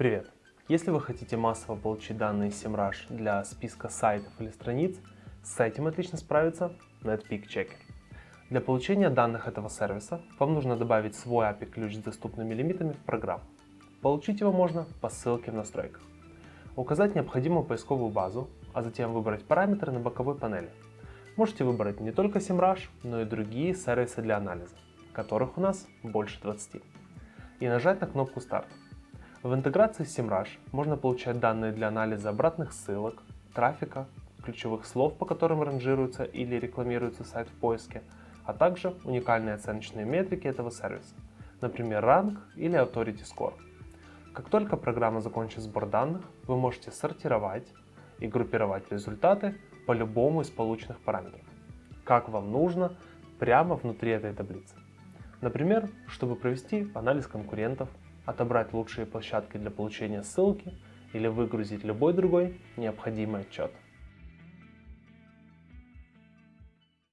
Привет! Если вы хотите массово получить данные SEMrush для списка сайтов или страниц, с этим отлично справится Netpeak Checker. Для получения данных этого сервиса вам нужно добавить свой API-ключ с доступными лимитами в программу. Получить его можно по ссылке в настройках. Указать необходимую поисковую базу, а затем выбрать параметры на боковой панели. Можете выбрать не только SEMrush, но и другие сервисы для анализа, которых у нас больше 20. И нажать на кнопку «Старт». В интеграции с SEMrush можно получать данные для анализа обратных ссылок, трафика, ключевых слов, по которым ранжируется или рекламируется сайт в поиске, а также уникальные оценочные метрики этого сервиса, например, ранг или Authority Score. Как только программа закончит сбор данных, вы можете сортировать и группировать результаты по любому из полученных параметров, как вам нужно, прямо внутри этой таблицы. Например, чтобы провести анализ конкурентов, отобрать лучшие площадки для получения ссылки или выгрузить любой другой необходимый отчет.